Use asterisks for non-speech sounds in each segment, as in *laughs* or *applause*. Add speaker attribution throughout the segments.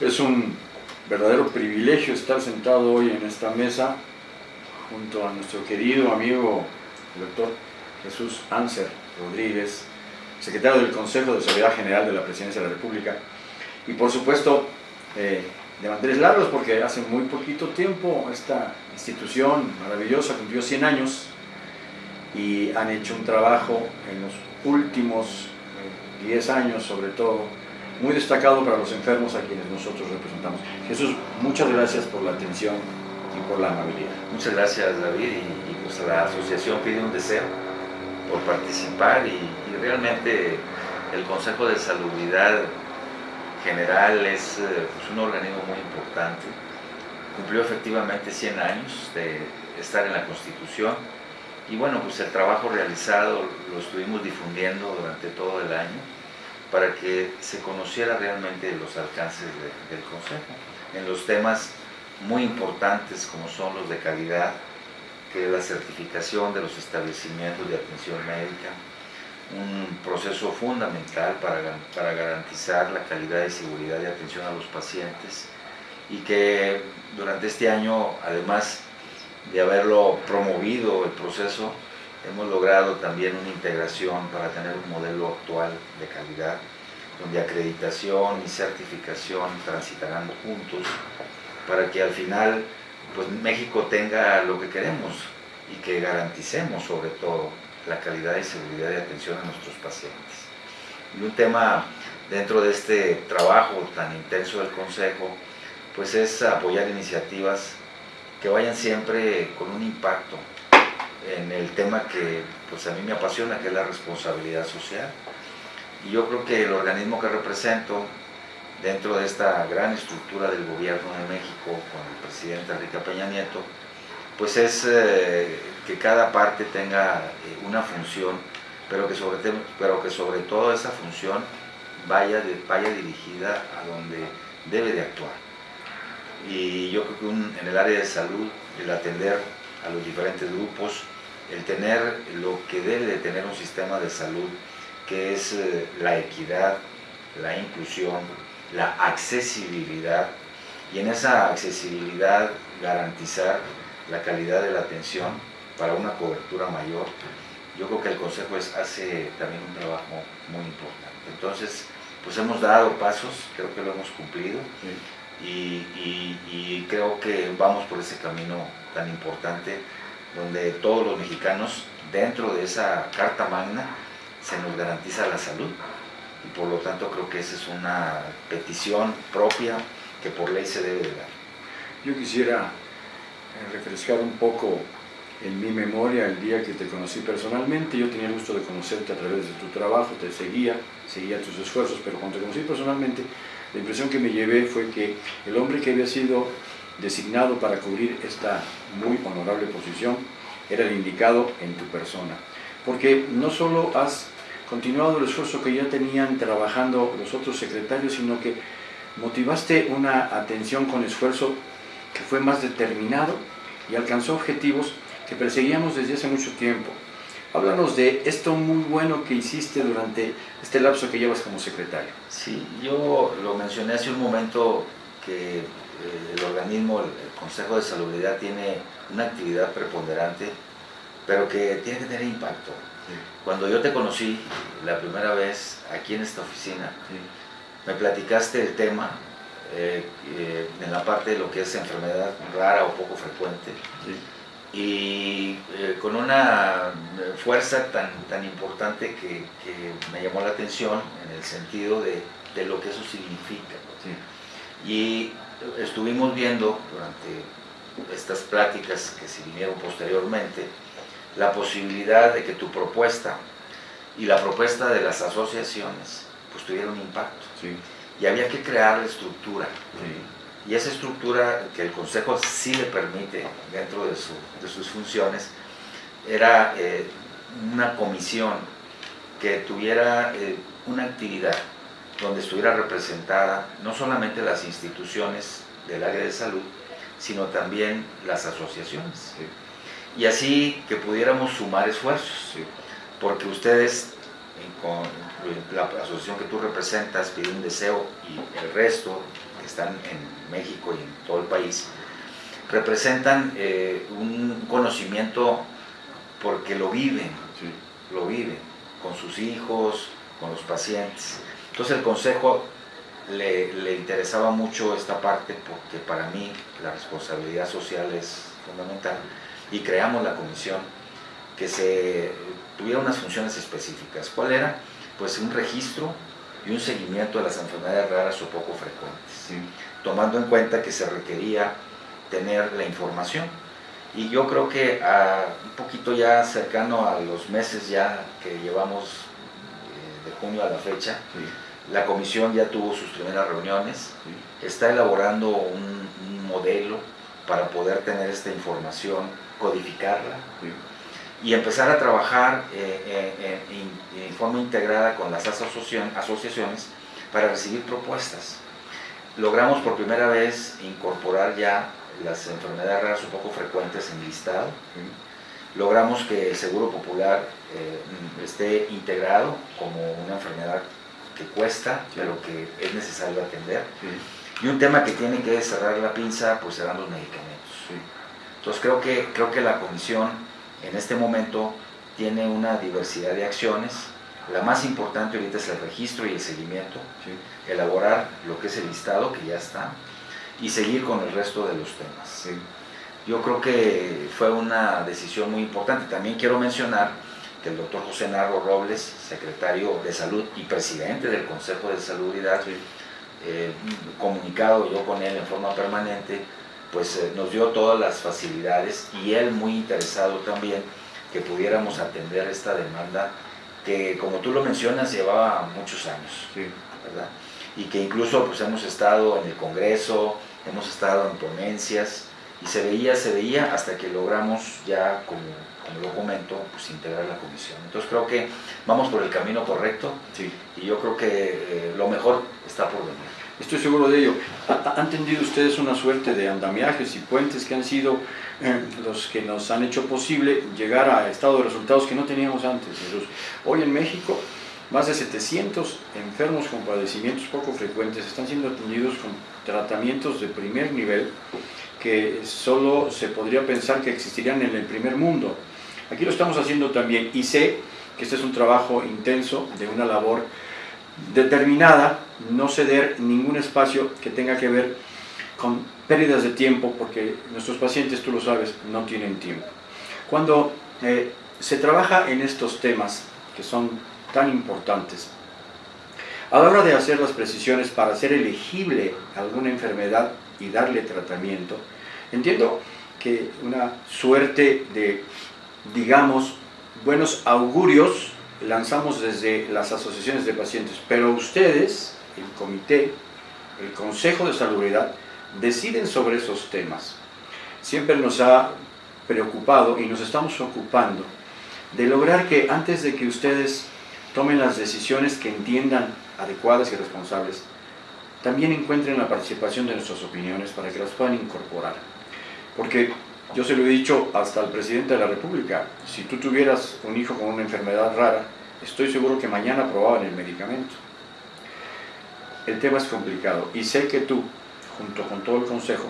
Speaker 1: Es un verdadero privilegio estar sentado hoy en esta mesa junto a nuestro querido amigo, el doctor Jesús Anser Rodríguez, secretario del Consejo de Seguridad General de la Presidencia de la República, y por supuesto eh, de Andrés Lagos, porque hace muy poquito tiempo esta institución maravillosa cumplió 100 años y han hecho un trabajo en los últimos 10 eh, años sobre todo, muy destacado para los enfermos a quienes nosotros representamos. Jesús, muchas gracias por la atención y por la amabilidad.
Speaker 2: Muchas gracias David y, pues la asociación pide un deseo por participar y, realmente el Consejo de Salubridad General es eh, pues, un organismo muy importante. Cumplió efectivamente 100 años de estar en la Constitución y bueno, pues el trabajo realizado lo estuvimos difundiendo durante todo el año para que se conociera realmente los alcances del Consejo. En los temas muy importantes como son los de calidad, que es la certificación de los establecimientos de atención médica, un proceso fundamental para, para garantizar la calidad y seguridad de atención a los pacientes y que durante este año, además de haberlo promovido el proceso, hemos logrado también una integración para tener un modelo actual de calidad, donde acreditación y certificación transitarán juntos para que al final pues México tenga lo que queremos y que garanticemos sobre todo la calidad y seguridad de atención a nuestros pacientes. Y un tema dentro de este trabajo tan intenso del Consejo, pues es apoyar iniciativas que vayan siempre con un impacto en el tema que pues a mí me apasiona, que es la responsabilidad social. Y yo creo que el organismo que represento dentro de esta gran estructura del gobierno de México con el presidente Enrique Peña Nieto, pues es eh, que cada parte tenga eh, una función, pero que, sobre, pero que sobre todo esa función vaya, vaya dirigida a donde debe de actuar. Y yo creo que en el área de salud, el atender a los diferentes grupos, el tener lo que debe de tener un sistema de salud, que es eh, la equidad, la inclusión, la accesibilidad y en esa accesibilidad garantizar la calidad de la atención para una cobertura mayor. Yo creo que el Consejo hace también un trabajo muy importante. Entonces, pues hemos dado pasos, creo que lo hemos cumplido y, y creo que vamos por ese camino tan importante donde todos los mexicanos, dentro de esa Carta Magna, se nos garantiza la salud y por lo tanto creo que esa es una petición propia que por ley se debe de dar.
Speaker 1: Yo quisiera eh, refrescar un poco en mi memoria el día que te conocí personalmente. Yo tenía el gusto de conocerte a través de tu trabajo, te seguía, seguía tus esfuerzos, pero cuando te conocí personalmente, la impresión que me llevé fue que el hombre que había sido designado para cubrir esta muy honorable posición era el indicado en tu persona. Porque no solo has continuado el esfuerzo que ya tenían trabajando los otros secretarios, sino que motivaste una atención con esfuerzo que fue más determinado y alcanzó objetivos que perseguíamos desde hace mucho tiempo. Háblanos de esto muy bueno que hiciste durante este lapso que llevas como secretario.
Speaker 2: Sí, yo lo mencioné hace un momento que el organismo, el Consejo de Salubridad tiene una actividad preponderante, pero que tiene que tener impacto. Cuando yo te conocí la primera vez aquí en esta oficina, me platicaste el tema eh, eh, en la parte de lo que es enfermedad rara o poco frecuente. Y eh, con una fuerza tan, tan importante que, me llamó la atención en el sentido de, de lo que eso significa. Y estuvimos viendo durante estas pláticas que se vinieron posteriormente, la posibilidad de que tu propuesta y la propuesta de las asociaciones pues tuvieran un impacto. Y había que crear la estructura. Y esa estructura que el Consejo sí le permite dentro de, sus funciones era eh, una comisión que tuviera eh, una actividad donde estuviera representada no solamente las instituciones del área de salud, sino también las asociaciones. Y así que pudiéramos sumar esfuerzos, porque ustedes, con la asociación que tú representas, piden un deseo y el resto, que están en México y en todo el país, representan eh, un conocimiento porque lo viven, lo viven con sus hijos, con los pacientes. Entonces el consejo le, le, interesaba mucho esta parte porque para mí la responsabilidad social es fundamental y creamos la comisión que se tuviera unas funciones específicas. ¿Cuál era? Pues un registro y un seguimiento de las enfermedades raras o poco frecuentes, tomando en cuenta que se requería tener la información. Y yo creo que a, un poquito ya cercano a los meses ya que llevamos eh, de junio a la fecha, la comisión ya tuvo sus primeras reuniones, está elaborando un, modelo para poder tener esta información, codificarla y empezar a trabajar eh, eh, en forma integrada con las asociaciones para recibir propuestas. Logramos por primera vez incorporar ya las enfermedades raras un poco frecuentes en listado. Logramos que el Seguro Popular eh, esté integrado como una enfermedad que cuesta, pero que es necesario atender. Y un tema que tiene que cerrar la pinza, pues serán los medicamentos. Entonces creo que, creo que la comisión en este momento tiene una diversidad de acciones. La más importante ahorita es el registro y el seguimiento, elaborar lo que es el listado que ya está y seguir con el resto de los temas. Yo creo que fue una decisión muy importante. También quiero mencionar que el doctor José Narro Robles, secretario de Salud y presidente del Consejo de Salubridad, eh, comunicado yo con él en forma permanente, pues eh, nos dio todas las facilidades y él muy interesado también que pudiéramos atender esta demanda que como tú lo mencionas llevaba muchos años, ¿verdad? Y que incluso pues hemos estado en el Congreso, hemos estado en ponencias y se veía, se veía hasta que logramos ya como, como lo comento, pues integrar la comisión. Entonces creo que vamos por el camino correcto y yo creo que eh, lo mejor está por venir.
Speaker 1: Estoy seguro de ello. ¿Han tendido ustedes una suerte de andamiajes y puentes que han sido eh, los que nos han hecho posible llegar a estado de resultados que no teníamos antes? Hoy en México, más de 700 enfermos con padecimientos poco frecuentes están siendo atendidos con tratamientos de primer nivel que solo se podría pensar que existirían en el primer mundo. Aquí lo estamos haciendo también y sé que este es un trabajo intenso de una labor determinada, no ceder ningún espacio que tenga que ver con pérdidas de tiempo, porque nuestros pacientes, tú lo sabes, no tienen tiempo. Cuando eh, se trabaja en estos temas, que son tan importantes, a la hora de hacer las precisiones para hacer elegible alguna enfermedad y darle tratamiento, entiendo que una suerte de, digamos, buenos augurios lanzamos desde las asociaciones de pacientes, pero ustedes, el comité, el Consejo de Salubridad, deciden sobre esos temas. Siempre nos ha preocupado y nos estamos ocupando de lograr que antes de que ustedes tomen las decisiones que entiendan adecuadas y responsables, también encuentren la participación de nuestras opiniones para que las puedan incorporar. Porque yo se lo he dicho hasta al presidente de la República, si tú tuvieras un hijo con una enfermedad rara, estoy seguro que mañana aprobaban el medicamento. El tema es complicado y sé que tú, junto con todo el Consejo,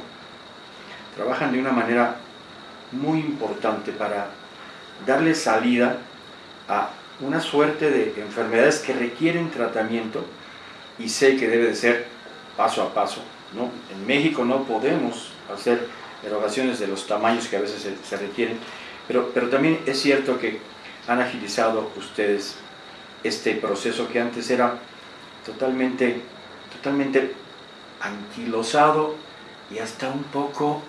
Speaker 1: trabajan de una manera muy importante para darle salida a una suerte de enfermedades que requieren tratamiento y sé que debe de ser paso a paso. ¿no? En México no podemos hacer erogaciones de los tamaños que a veces se, requieren, pero, pero también es cierto que han agilizado ustedes este proceso que antes era totalmente, totalmente anquilosado y hasta un poco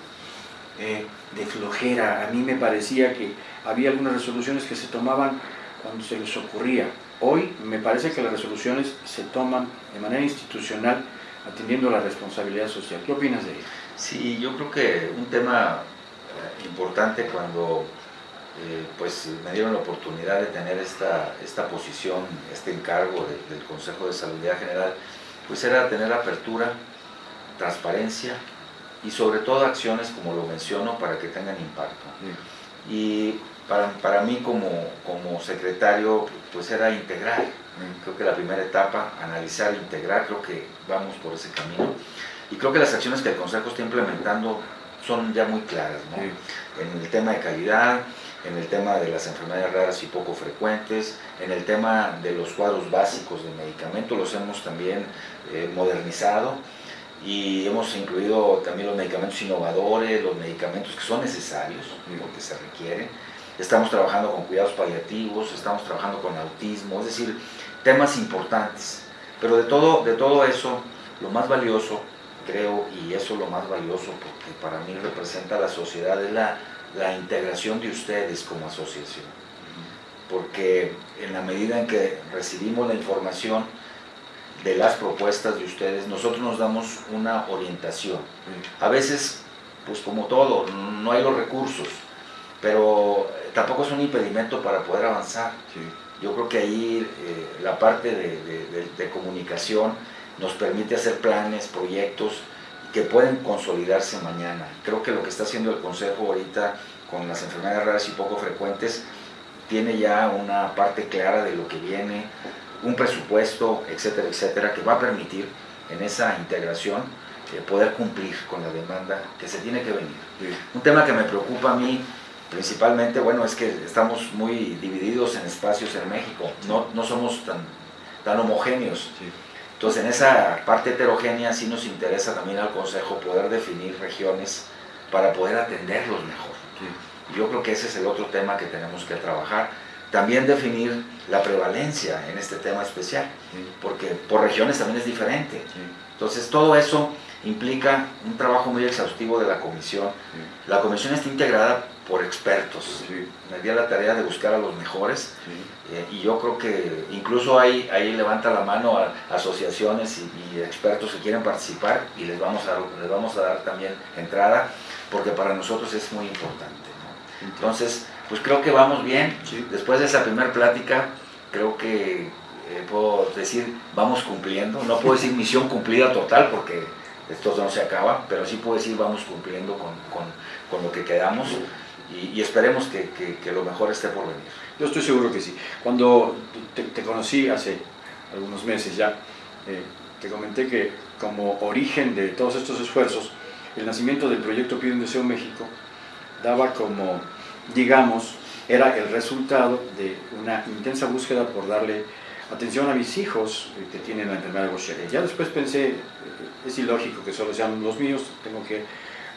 Speaker 1: eh, de flojera. A mí me parecía que había algunas resoluciones que se tomaban cuando se les ocurría. Hoy me parece que las resoluciones se toman de manera institucional atendiendo la responsabilidad social. ¿Qué opinas de ello?
Speaker 2: Sí, yo creo que un tema eh, importante cuando eh, pues me dieron la oportunidad de tener esta, esta posición, este encargo del Consejo de Salud General, pues era tener apertura, transparencia y sobre todo acciones, como lo menciono, para que tengan impacto. Y para, para mí como, como secretario, pues era integrar. Creo que la primera etapa, analizar, integrar, creo que vamos por ese camino. Y creo que las acciones que el Consejo está implementando son ya muy claras, ¿no? En el tema de calidad, en el tema de las enfermedades raras y poco frecuentes, en el tema de los cuadros básicos de medicamentos, los hemos también eh, modernizado y hemos incluido también los medicamentos innovadores, los medicamentos que son necesarios, lo que se requiere. Estamos trabajando con cuidados paliativos, estamos trabajando con autismo, es decir, temas importantes. Pero de todo, de todo eso, lo más valioso, creo, y eso es lo más valioso porque para mí representa la sociedad, es la, la integración de ustedes como asociación. Porque en la medida en que recibimos la información, de las propuestas de ustedes, nosotros nos damos una orientación. A veces, pues como todo, no hay los recursos, pero tampoco es un impedimento para poder avanzar. Yo creo que ahí eh, la parte de, comunicación nos permite hacer planes, proyectos que pueden consolidarse mañana. Creo que lo que está haciendo el Consejo ahorita con las enfermedades raras y poco frecuentes tiene ya una parte clara de lo que viene, un presupuesto, etcétera, etcétera, que va a permitir en esa integración eh, poder cumplir con la demanda que se tiene que venir. Un tema que me preocupa a mí principalmente, bueno, es que estamos muy divididos en espacios en México, no, no somos tan, tan homogéneos. Entonces, en esa parte heterogénea sí nos interesa también al Consejo poder definir regiones para poder atenderlos mejor. Yo creo que ese es el otro tema que tenemos que trabajar también definir la prevalencia en este tema especial, porque por regiones también es diferente. Entonces todo eso implica un trabajo muy exhaustivo de la comisión. La comisión está integrada por expertos. Me di la tarea de buscar a los mejores eh, y yo creo que incluso ahí, ahí levanta la mano a, asociaciones y, expertos que quieren participar y les vamos, a, les vamos a dar también entrada porque para nosotros es muy importante. Entonces, pues creo que vamos bien. Después de esa primera plática, creo que eh, puedo decir, vamos cumpliendo. No puedo decir *laughs* misión cumplida total porque esto no se acaba, pero sí puedo decir vamos cumpliendo con, lo que quedamos y, esperemos que, lo mejor esté por venir.
Speaker 1: Yo estoy seguro que sí. Cuando te, conocí hace algunos meses ya, eh, te comenté que como origen de todos estos esfuerzos, el nacimiento del proyecto Pide un Deseo México daba como digamos, era el resultado de una intensa búsqueda por darle atención a mis hijos que tienen la enfermedad de Gaucher. Ya después pensé, eh, es ilógico que solo sean los míos, tengo que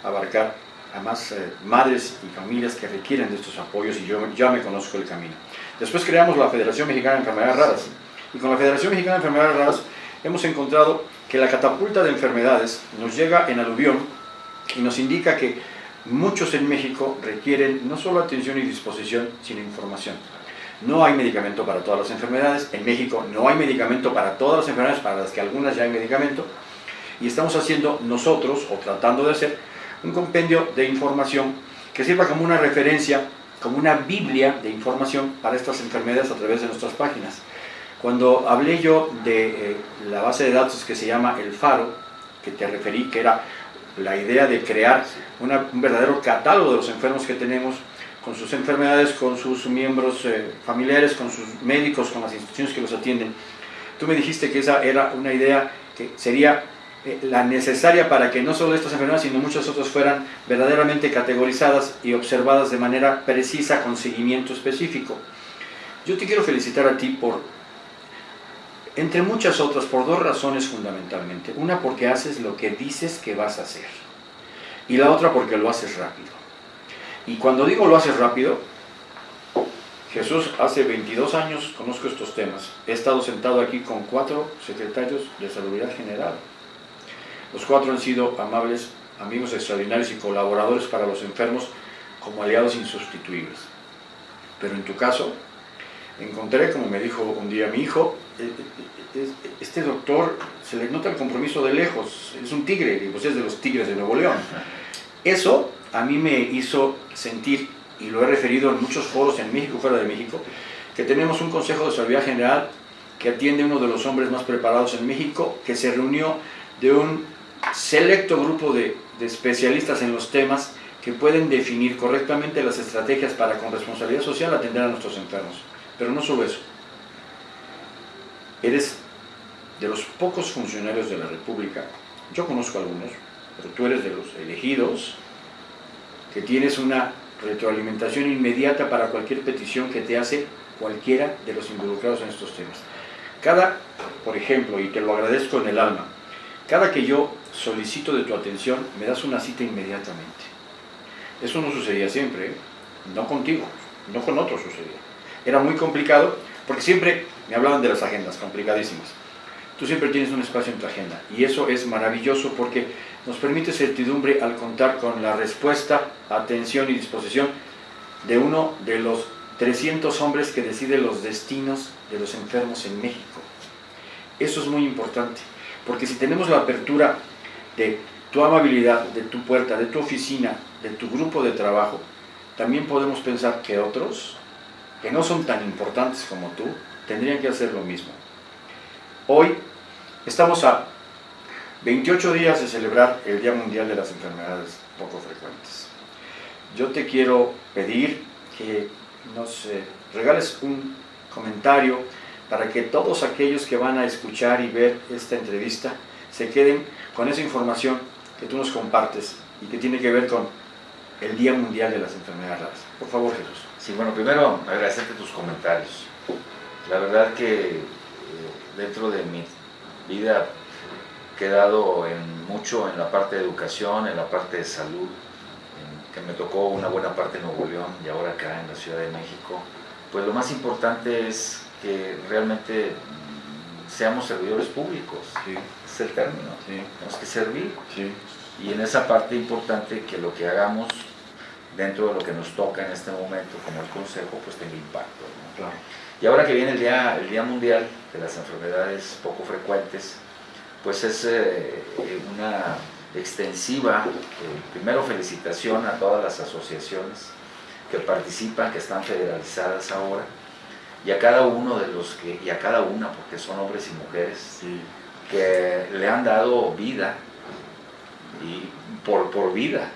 Speaker 1: abarcar a más eh, madres y familias que requieren de estos apoyos y yo ya me conozco el camino. Después creamos la Federación Mexicana de Enfermedades Raras y con la Federación Mexicana de Enfermedades Raras hemos encontrado que la catapulta de enfermedades nos llega en aluvión y nos indica que muchos en México requieren no solo atención y disposición, sino información. No hay medicamento para todas las enfermedades. En México no hay medicamento para todas las enfermedades, para las que algunas ya hay medicamento. Y estamos haciendo nosotros, o tratando de hacer, un compendio de información que sirva como una referencia, como una biblia de información para estas enfermedades a través de nuestras páginas. Cuando hablé yo de eh, la base de datos que se llama El Faro, que te referí, que era la idea de crear un verdadero catálogo de los enfermos que tenemos, con sus enfermedades, con sus miembros eh, familiares, con sus médicos, con las instituciones que los atienden. Tú me dijiste que esa era una idea que sería la necesaria para que no solo estas enfermedades, sino muchas otras fueran verdaderamente categorizadas y observadas de manera precisa con seguimiento específico. Yo te quiero felicitar a ti por entre muchas otras, por dos razones fundamentalmente. Una porque haces lo que dices que vas a hacer. Y la otra porque lo haces rápido. Y cuando digo lo haces rápido, Jesús, hace 22 años conozco estos temas. He estado sentado aquí con cuatro secretarios de Salubridad General. Los cuatro han sido amables, amigos extraordinarios y colaboradores para los enfermos como aliados insustituibles. Pero en tu caso, encontré, como me dijo un día mi hijo, eh, eh, eh, este doctor se le nota el compromiso de lejos, es un tigre, pues es de los tigres de Nuevo León. Eso a mí me hizo sentir, y lo he referido en muchos foros en México, fuera de México, que tenemos un Consejo de Salud General que atiende uno de los hombres más preparados en México, que se reunió de un selecto grupo de, de especialistas en los temas que pueden definir correctamente las estrategias para con responsabilidad social atender a nuestros enfermos. Pero no solo eso. Eres de los pocos funcionarios de la República yo conozco algunos, pero tú eres de los elegidos, que tienes una retroalimentación inmediata para cualquier petición que te hace cualquiera de los involucrados en estos temas. Cada, por ejemplo, y te lo agradezco en el alma, cada que yo solicito de tu atención, me das una cita inmediatamente. Eso no sucedía siempre, ¿eh? no contigo, no con otros sucedía. Era muy complicado porque siempre me hablaban de las agendas, complicadísimas. Tú siempre tienes un espacio en tu agenda y eso es maravilloso porque nos permite certidumbre al contar con la respuesta, atención y disposición de uno de los 300 hombres que deciden los destinos de los enfermos en México. Eso es muy importante, porque si tenemos la apertura de tu amabilidad, de tu puerta, de tu oficina, de tu grupo de trabajo, también podemos pensar que otros, que no son tan importantes como tú, tendrían que hacer lo mismo. Hoy estamos a 28 días de celebrar el Día Mundial de las Enfermedades Poco Frecuentes. Yo te quiero pedir que nos regales un comentario para que todos aquellos que van a escuchar y ver esta entrevista se queden con esa información que tú nos compartes y que tiene que ver con el Día Mundial de las Enfermedades Raras. Por favor, Jesús.
Speaker 2: Sí, bueno, primero agradecerte tus comentarios. La verdad que eh, dentro de mi vida he quedado en mucho en la parte de educación, en la parte de salud, que me tocó una buena parte en Nuevo León y ahora acá en la Ciudad de México, pues lo más importante es que realmente seamos servidores públicos, es el término, tenemos que servir. Y en esa parte importante que lo que hagamos dentro de lo que nos toca en este momento como el Consejo, pues tenga impacto. Y ahora que viene el día, el día Mundial de las Enfermedades Poco Frecuentes, pues es eh, una extensiva, eh, primero felicitación a todas las asociaciones que participan, que están federalizadas ahora, y a cada uno de los que, y a cada una, porque son hombres y mujeres, que le han dado vida, y por, por vida,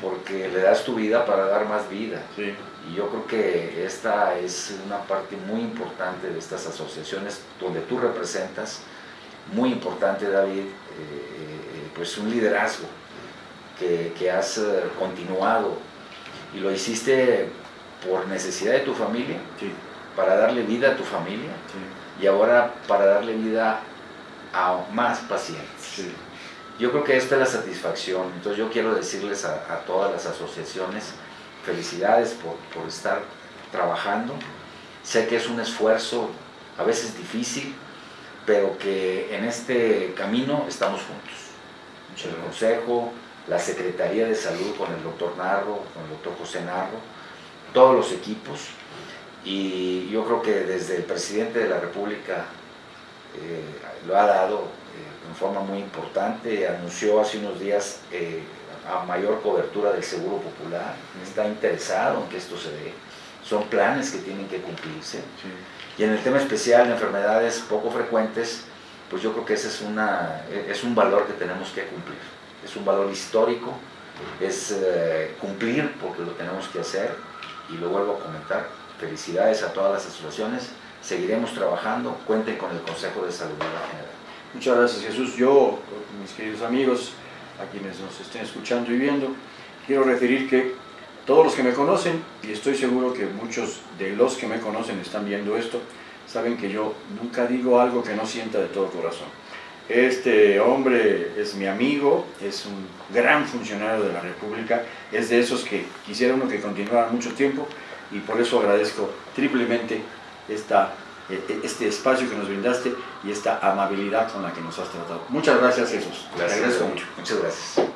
Speaker 2: porque le das tu vida para dar más vida. Y yo creo que esta es una parte muy importante de estas asociaciones donde tú representas, muy importante David, eh, pues un liderazgo que, has eh, continuado. Y lo hiciste por necesidad de tu familia, para darle vida a tu familia y ahora para darle vida a más pacientes. Yo creo que esta es la satisfacción, entonces yo quiero decirles a, todas las asociaciones, felicidades por, por estar trabajando, sé que es un esfuerzo a veces difícil, pero que en este camino estamos juntos. El Consejo, la Secretaría de Salud con el doctor Narro, con el doctor José Narro, todos los equipos y yo creo que desde el presidente de la República eh, lo ha dado eh, en forma muy importante, anunció hace unos días eh, a mayor cobertura del Seguro Popular, está interesado en que esto se dé, son planes que tienen que cumplirse. Y en el tema especial de enfermedades poco frecuentes, pues yo creo que ese es, una, es un valor que tenemos que cumplir. Es un valor histórico, es eh, cumplir porque lo tenemos que hacer y lo vuelvo a comentar. Felicidades a todas las asociaciones, seguiremos trabajando, cuenten con el Consejo de Salud General.
Speaker 1: Muchas gracias Jesús. Yo, mis queridos amigos, a quienes nos estén escuchando y viendo, quiero referir que todos los que me conocen, y estoy seguro que muchos de los que me conocen están viendo esto, saben que yo nunca digo algo que no sienta de todo corazón. Este hombre es mi amigo, es un gran funcionario de la República, es de esos que quisiera uno que continuara mucho tiempo y por eso agradezco triplemente esta, e, e, este espacio que nos brindaste y esta amabilidad con la que nos has tratado. Muchas gracias Jesús.
Speaker 2: Gracias. Te agradezco mucho. Muchas gracias.